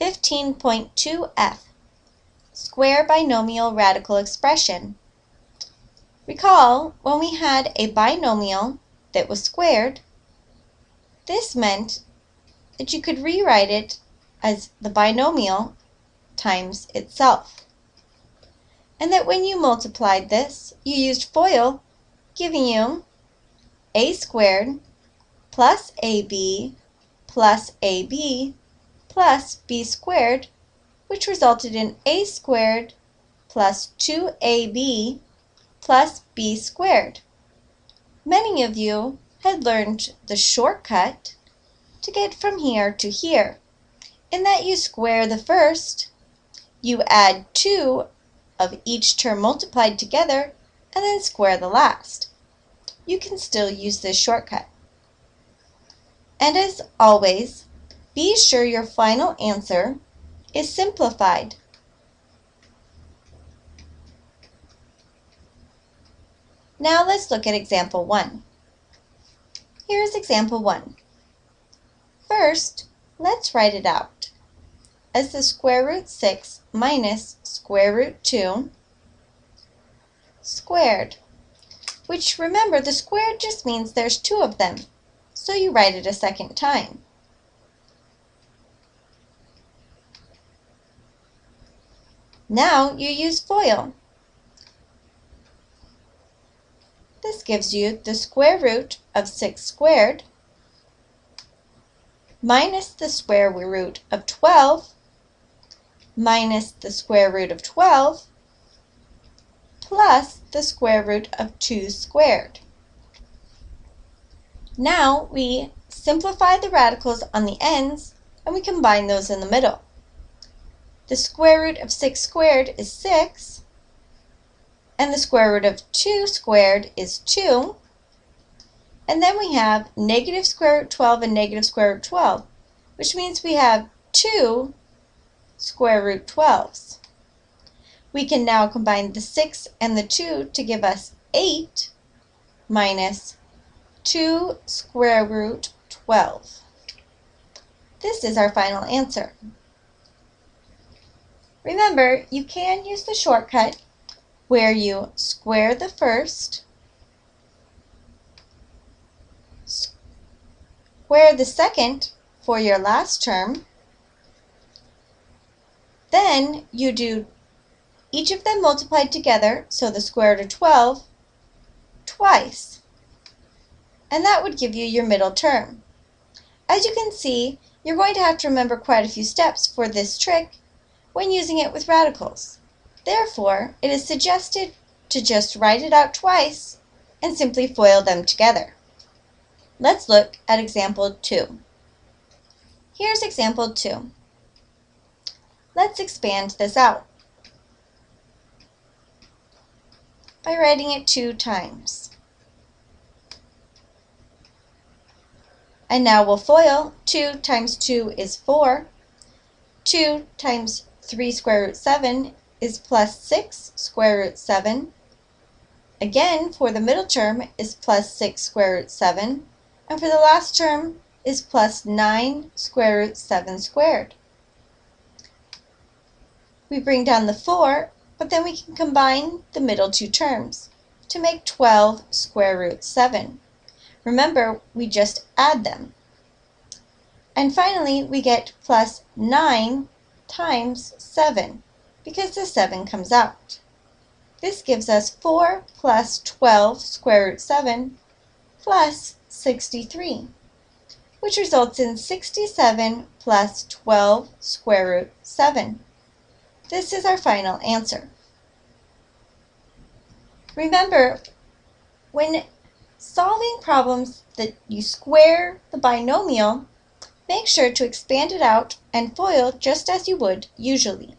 15.2f Square binomial radical expression. Recall when we had a binomial that was squared, this meant that you could rewrite it as the binomial times itself. And that when you multiplied this, you used FOIL, giving you a squared plus ab plus ab plus b squared, which resulted in a squared plus 2ab plus b squared. Many of you had learned the shortcut to get from here to here, in that you square the first, you add 2 of each term multiplied together, and then square the last. You can still use this shortcut. And as always, be sure your final answer is simplified. Now let's look at example 1. Here is example 1. First, let's write it out as the square root 6 minus square root 2 squared, which remember the squared just means there's two of them, so you write it a second time. Now you use FOIL. This gives you the square root of 6 squared minus the square root of 12 minus the square root of 12 plus the square root of 2 squared. Now we simplify the radicals on the ends and we combine those in the middle. The square root of 6 squared is 6, and the square root of 2 squared is 2. And then we have negative square root 12 and negative square root 12, which means we have 2 square root 12s. We can now combine the 6 and the 2 to give us 8 minus 2 square root 12. This is our final answer. Remember, you can use the shortcut where you square the first, square the second for your last term, then you do each of them multiplied together, so the square root of 12, twice. And that would give you your middle term. As you can see, you're going to have to remember quite a few steps for this trick when using it with radicals. Therefore, it is suggested to just write it out twice and simply FOIL them together. Let's look at example 2. Here's example 2. Let's expand this out by writing it two times. And now we'll FOIL. 2 times 2 is 4. 2 times 3 square root 7 is plus 6 square root 7. Again, for the middle term is plus 6 square root 7. And for the last term is plus 9 square root 7 squared. We bring down the 4, but then we can combine the middle two terms to make 12 square root 7. Remember, we just add them. And finally, we get plus 9 times 7 because the 7 comes out. This gives us 4 plus 12 square root 7 plus 63, which results in 67 plus 12 square root 7. This is our final answer. Remember, when solving problems that you square the binomial, Make sure to expand it out and FOIL just as you would usually.